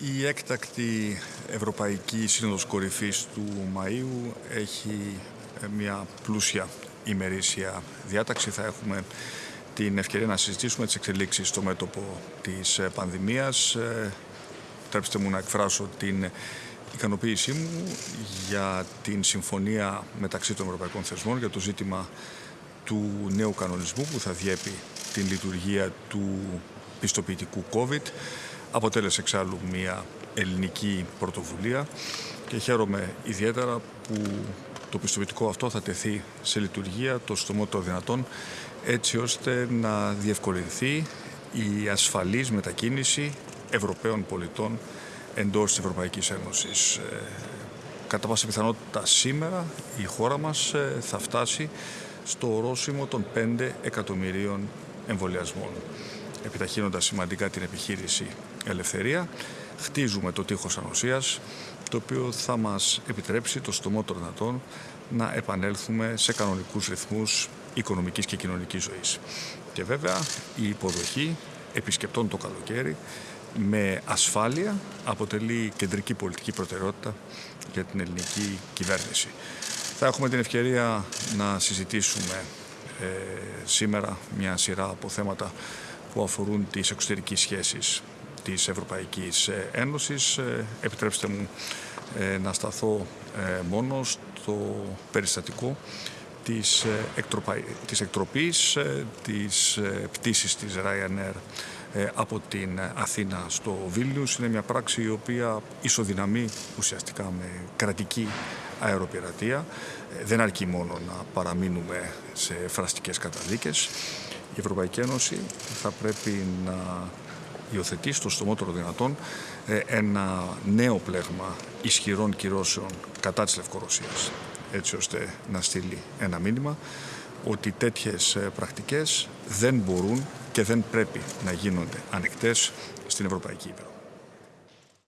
Η έκτακτη Ευρωπαϊκή Σύνοδος Κορυφής του Μαΐου έχει ε, μια πλούσια ημερήσια διάταξη. Θα έχουμε την ευκαιρία να συζητήσουμε τις εξελίξεις στο μέτωπο της ε, πανδημίας. Ε, Τρέψτε μου να εκφράσω την ικανοποίησή μου για την συμφωνία μεταξύ των ευρωπαϊκών θεσμών για το ζήτημα του νέου κανονισμού που θα διέπει την λειτουργία του πιστοποιητικού COVID. Αποτέλεσε εξάλλου μια ελληνική πρωτοβουλία και χαίρομαι ιδιαίτερα που το πιστοποιητικό αυτό θα τεθεί σε λειτουργία το στομότερο δυνατόν έτσι ώστε να διευκολυνθεί η ασφαλής μετακίνηση Ευρωπαίων πολιτών εντός της Ευρωπαϊκής Ένωσης. Ε, κατά πάσα πιθανότητα σήμερα η χώρα μας ε, θα φτάσει στο ορόσημο των 5 εκατομμυρίων εμβολιασμών επιταχύνοντας σημαντικά την επιχείρηση Ελευθερία. Χτίζουμε το τείχος ανοσίας, το οποίο θα μας επιτρέψει το στομότερο δυνατόν να επανέλθουμε σε κανονικούς ρυθμούς οικονομικής και κοινωνικής ζωής. Και βέβαια η υποδοχή επισκεπτών το καλοκαίρι με ασφάλεια αποτελεί κεντρική πολιτική προτεραιότητα για την ελληνική κυβέρνηση. Θα έχουμε την ευκαιρία να συζητήσουμε ε, σήμερα μια σειρά από θέματα που αφορούν τις εξωτερικές σχέσεις της Ευρωπαϊκής Ένωσης. Ε, επιτρέψτε μου ε, να σταθώ ε, μόνο στο περιστατικό της, εκτροπα... της εκτροπής της πτήσης της Ryanair από την Αθήνα στο Βίλνιους. Είναι μια πράξη η οποία ισοδυναμεί ουσιαστικά με κρατική αεροπειρατεία. Δεν αρκεί μόνο να παραμείνουμε σε φραστικές καταδίκες. Η Ευρωπαϊκή Ένωση θα πρέπει να υιοθετεί στο στομότερο δυνατόν ε, ένα νέο πλέγμα ισχυρών κυρώσεων κατά της Λευκορωσίας έτσι ώστε να στείλει ένα μήνυμα ότι τέτοιες ε, πρακτικές δεν μπορούν και δεν πρέπει να γίνονται ανοιχτές στην Ευρωπαϊκή Ήπειρο.